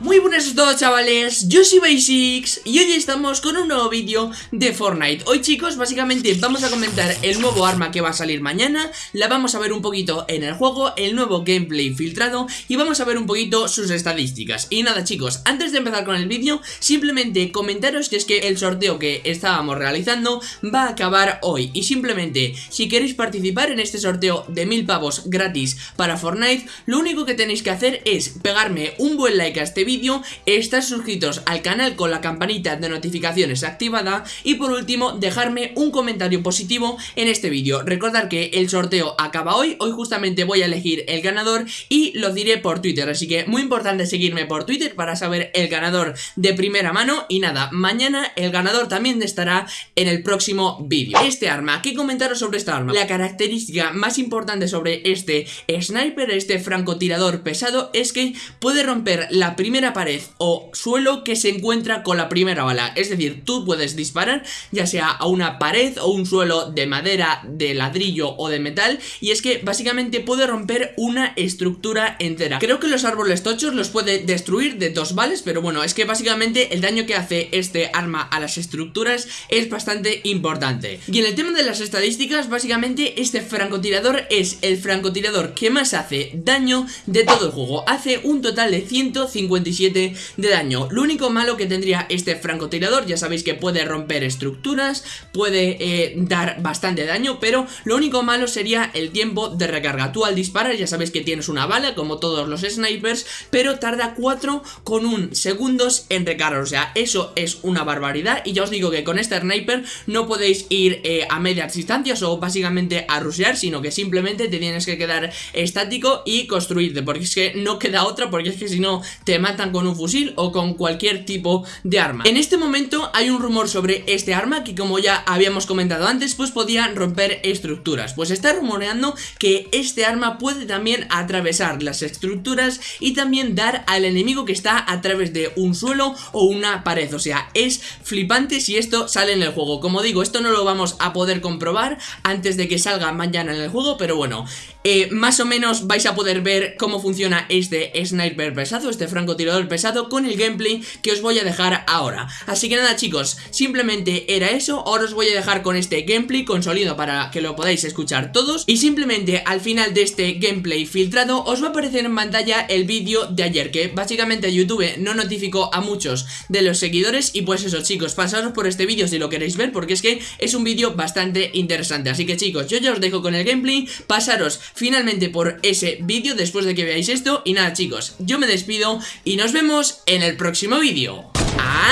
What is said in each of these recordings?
Muy buenas a todos chavales, yo soy Basics y hoy estamos con un nuevo vídeo de Fortnite. Hoy chicos básicamente vamos a comentar el nuevo arma que va a salir mañana. La vamos a ver un poquito en el juego, el nuevo gameplay filtrado Y vamos a ver un poquito sus estadísticas. Y nada chicos, antes de empezar con el vídeo Simplemente comentaros que es que el sorteo que estábamos realizando va a acabar hoy. Y simplemente si queréis participar en este sorteo de mil pavos gratis para Fortnite Lo único que tenéis que hacer es pegarme un buen like a este vídeo vídeo, estar suscritos al canal con la campanita de notificaciones activada y por último dejarme un comentario positivo en este vídeo. Recordar que el sorteo acaba hoy, hoy justamente voy a elegir el ganador y lo diré por Twitter, así que muy importante seguirme por Twitter para saber el ganador de primera mano y nada, mañana el ganador también estará en el próximo vídeo. Este arma, ¿qué comentaros sobre esta arma? La característica más importante sobre este sniper, este francotirador pesado es que puede romper la primera pared o suelo que se encuentra con la primera bala. Es decir, tú puedes disparar ya sea a una pared o un suelo de madera, de ladrillo o de metal Y es que básicamente puede romper una estructura entera. Creo que los árboles tochos los puede destruir de dos balas Pero bueno, es que básicamente el daño que hace este arma a las estructuras es bastante importante. Y en el tema de las estadísticas, básicamente este francotirador es el francotirador que más hace daño de todo el juego. Hace un total de 150 de daño. Lo único malo que tendría este francotirador Ya sabéis que puede romper estructuras Puede eh, dar bastante daño Pero lo único malo sería el tiempo de recarga. Tú al disparar ya sabéis que tienes una bala Como todos los snipers Pero tarda 4 con un segundos en recargar. O sea, eso es una barbaridad. Y ya os digo que con este sniper No podéis ir eh, a medias distancias O básicamente a rushear Sino que simplemente te tienes que quedar estático Y construirte Porque es que no queda otra Porque es que si no te matan con un fusil o con cualquier tipo de arma. En este momento hay un rumor sobre este arma que como ya habíamos comentado antes pues podía romper estructuras. Pues está rumoreando que este arma puede también atravesar las estructuras y también dar al enemigo que está a través de un suelo o una pared. O sea, es flipante si esto sale en el juego. Como digo, esto no lo vamos a poder comprobar antes de que salga mañana en el juego Pero bueno, eh, más o menos vais a poder ver cómo funciona este sniper pesado, este francotirador pesado con el gameplay que os voy a dejar ahora. Así que nada chicos, simplemente era eso, ahora os voy a dejar con este gameplay con sonido para que lo podáis escuchar todos. Y simplemente al final de este gameplay filtrado os va a aparecer en pantalla el vídeo de ayer que básicamente YouTube no notificó a muchos de los seguidores. Y pues eso chicos, pasaros por este vídeo si lo queréis ver porque es que es un vídeo bastante interesante. Así que chicos, yo ya os dejo con el gameplay, pasaros finalmente por ese vídeo después de que veáis esto. Y nada chicos, yo me despido y nos vemos en el próximo vídeo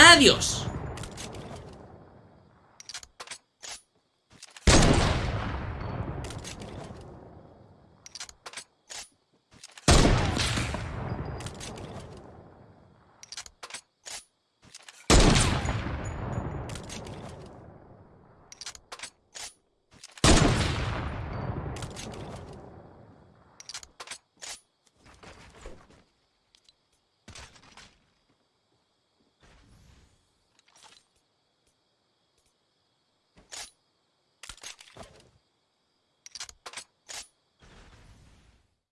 ¡Adiós!